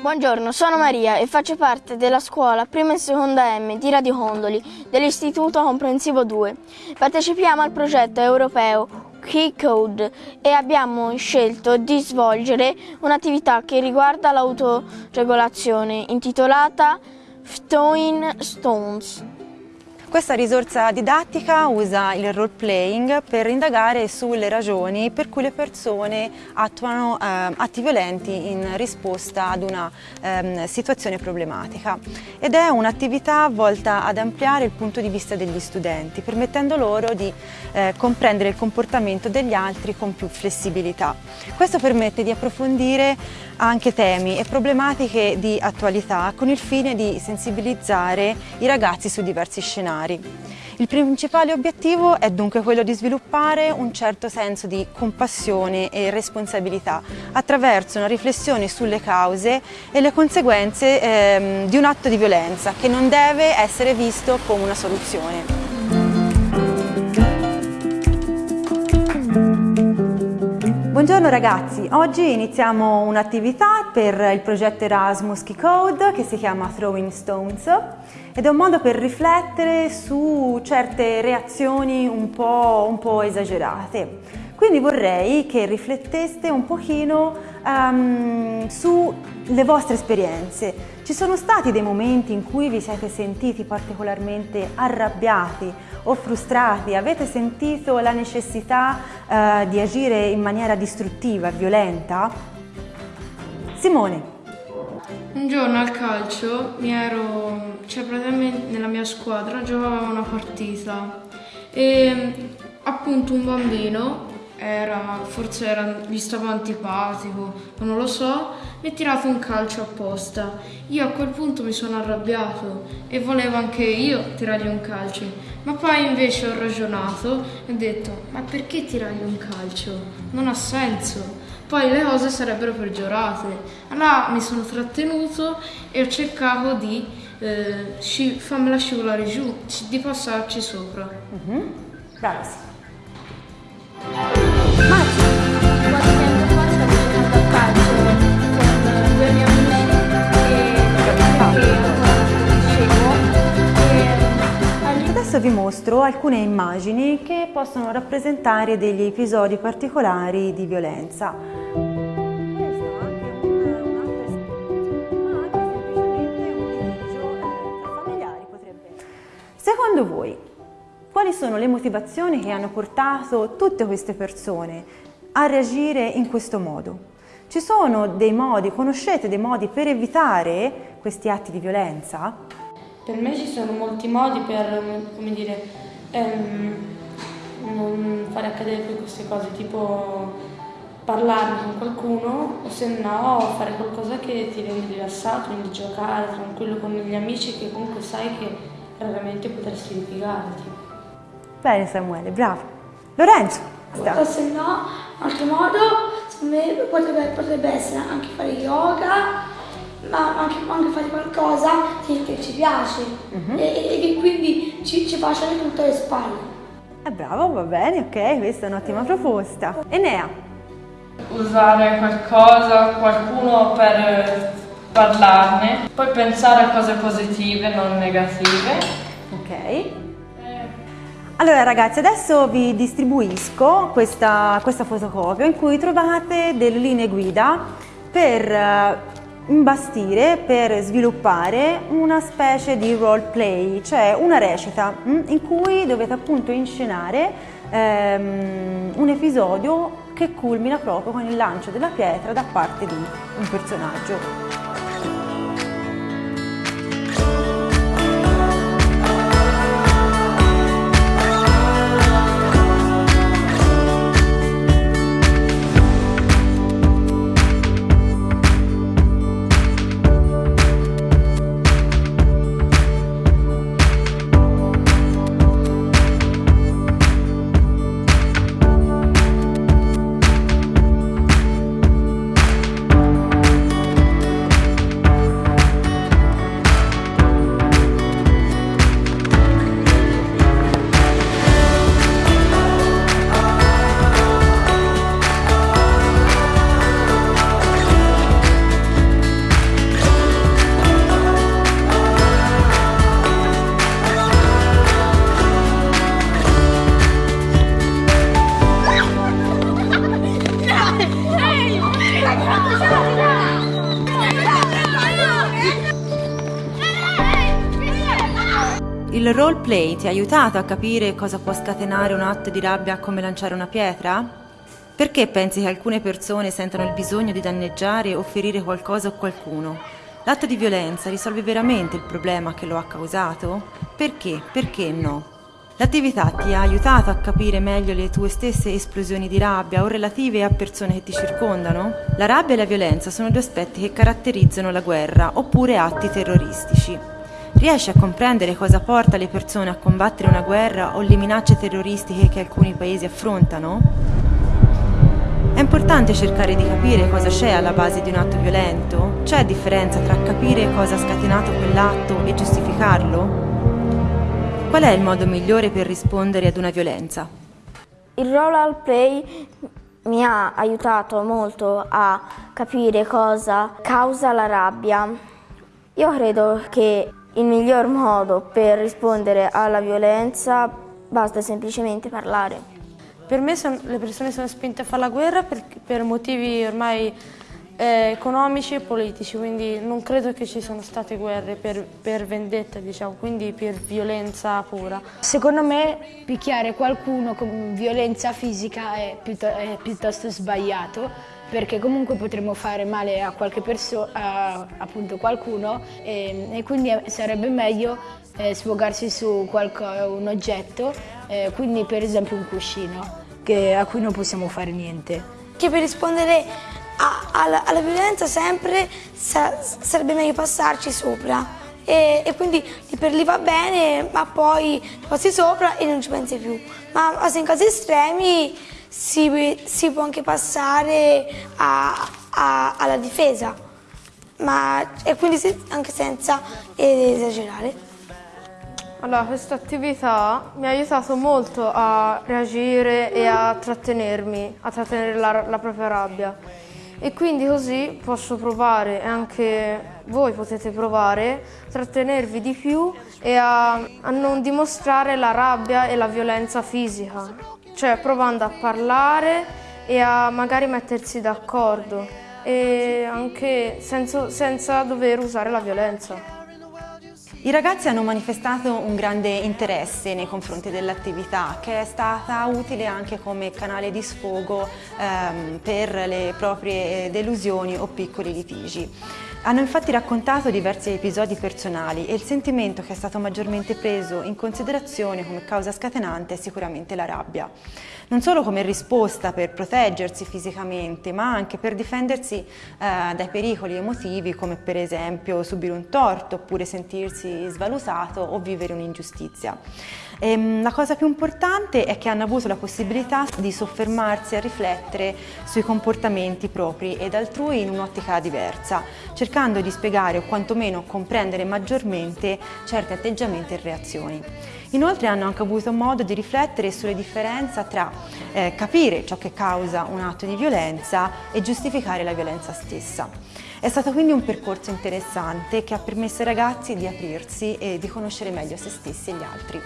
Buongiorno, sono Maria e faccio parte della scuola prima e seconda M di Radio Condoli dell'Istituto Comprensivo 2. Partecipiamo al progetto europeo Key Code e abbiamo scelto di svolgere un'attività che riguarda l'autoregolazione intitolata Throwing Stones. Questa risorsa didattica usa il role playing per indagare sulle ragioni per cui le persone attuano eh, atti violenti in risposta ad una eh, situazione problematica ed è un'attività volta ad ampliare il punto di vista degli studenti permettendo loro di eh, comprendere il comportamento degli altri con più flessibilità. Questo permette di approfondire anche temi e problematiche di attualità con il fine di sensibilizzare i ragazzi su diversi scenari familiari. Il principale obiettivo è dunque quello di sviluppare un certo senso di compassione e responsabilità attraverso una riflessione sulle cause e le conseguenze ehm, di un atto di violenza che non deve essere visto come una soluzione. Buongiorno ragazzi, oggi iniziamo un'attività per il progetto Erasmus Key Code che si chiama Throwing Stones ed è un modo per riflettere su certe reazioni un po', un po esagerate. Quindi vorrei che rifletteste un pochino um, sulle vostre esperienze. Ci sono stati dei momenti in cui vi siete sentiti particolarmente arrabbiati o frustrati? Avete sentito la necessità uh, di agire in maniera distruttiva, violenta? Simone. Un giorno al calcio mi ero, cioè praticamente nella mia squadra giocavamo una partita e appunto un bambino era, forse era, gli stava antipatico, non lo so, mi ha tirato un calcio apposta. Io a quel punto mi sono arrabbiato e volevo anche io tirargli un calcio, ma poi invece ho ragionato e ho detto, ma perché tirargli un calcio? Non ha senso poi le cose sarebbero peggiorate. Allora mi sono trattenuto e ho cercato di eh, sci- farmela scivolare giù, di passarci sopra. Mm-hmm. Bravissima. Adesso vi mostro alcune immagini che possono rappresentare degli episodi particolari di violenza. Secondo voi, quali sono le motivazioni che hanno portato tutte queste persone a reagire in questo modo? Ci sono dei modi, conoscete dei modi per evitare questi atti di violenza? Per me ci sono molti modi per, come dire, ehm, non fare accadere più queste cose, tipo parlarne con qualcuno o se no fare qualcosa che ti rende rilassato, quindi giocare tranquillo con gli amici che comunque sai che raramente potresti litigarti. Bene Samuele, bravo. Lorenzo. O se no, altro modo, secondo me potrebbe, potrebbe essere anche fare yoga, ma anche, anche fare qualcosa che ci piace uh mhm. -huh. e, e, che quindi ci, ci fa scendere tutte le spalle. Eh, bravo, va bene, ok, questa è un'ottima proposta. Enea? Usare qualcosa, qualcuno per parlarne, poi pensare a cose positive, non negative. Ok. Allora ragazzi, adesso vi distribuisco questa, questa fotocopia in cui trovate delle linee guida per uh, imbastire, per sviluppare una specie di role play, cioè una recita mm, in cui dovete appunto inscenare um, un episodio che culmina proprio con il lancio della pietra da parte di un personaggio. Roleplay ti ha aiutato a capire cosa può scatenare un atto di rabbia come lanciare una pietra? Perché pensi che alcune persone sentano il bisogno di danneggiare o ferire qualcosa o qualcuno? L'atto di violenza risolve veramente il problema che lo ha causato? Perché? Perché no? L'attività ti ha aiutato a capire meglio le tue stesse esplosioni di rabbia o relative a persone che ti circondano? La rabbia e la violenza sono due aspetti che caratterizzano la guerra oppure atti terroristici. Riesci a comprendere cosa porta le persone a combattere una guerra o le minacce terroristiche che alcuni paesi affrontano? È importante cercare di capire cosa c'è alla base di un atto violento? C'è differenza tra capire cosa ha scatenato quell'atto e giustificarlo? Qual è il modo migliore per rispondere ad una violenza? Il role play mi ha aiutato molto a capire cosa causa la rabbia. Io credo che il miglior modo per rispondere alla violenza basta semplicemente parlare. Per me son, le persone sono spinte a fare la guerra per, per motivi ormai eh, economici e politici, quindi non credo che ci siano state guerre per, per vendetta, diciamo, quindi per violenza pura. Secondo me picchiare qualcuno con violenza fisica è, piuttosto, è piuttosto sbagliato perché comunque potremmo fare male a qualche persona, appunto qualcuno e, e, quindi sarebbe meglio eh, sfogarsi su un oggetto, eh, quindi per esempio un cuscino che, a cui non possiamo fare niente. Che per rispondere alla, alla, violenza sempre sa, sarebbe meglio passarci sopra. E, e, quindi per lì va bene, ma poi passi sopra e non ci pensi più. Ma se in casi estremi si, si può anche passare a, a, alla difesa, ma, e quindi se, anche senza esagerare. Allora, questa attività mi ha aiutato molto a reagire e a trattenermi, a trattenere la, la propria rabbia e quindi così posso provare, e anche voi potete provare, a trattenervi di più e a, a non dimostrare la rabbia e la violenza fisica, cioè provando a parlare e a magari mettersi d'accordo e anche senza, senza dover usare la violenza. I ragazzi hanno manifestato un grande interesse nei confronti dell'attività che è stata utile anche come canale di sfogo ehm, per le proprie delusioni o piccoli litigi. Hanno infatti raccontato diversi episodi personali e il sentimento che è stato maggiormente preso in considerazione come causa scatenante è sicuramente la rabbia. Non solo come risposta per proteggersi fisicamente, ma anche per difendersi eh, dai pericoli emotivi come per esempio subire un torto oppure sentirsi svalutato o vivere un'ingiustizia. Ehm, la cosa più importante è che hanno avuto la possibilità di soffermarsi a riflettere sui comportamenti propri ed altrui in un'ottica diversa, cercando di spiegare o quantomeno comprendere maggiormente certi atteggiamenti e reazioni. Inoltre hanno anche avuto modo di riflettere sulle differenze tra eh, capire ciò che causa un atto di violenza e giustificare la violenza stessa. È stato quindi un percorso interessante che ha permesso ai ragazzi di aprirsi e di conoscere meglio se stessi e gli altri.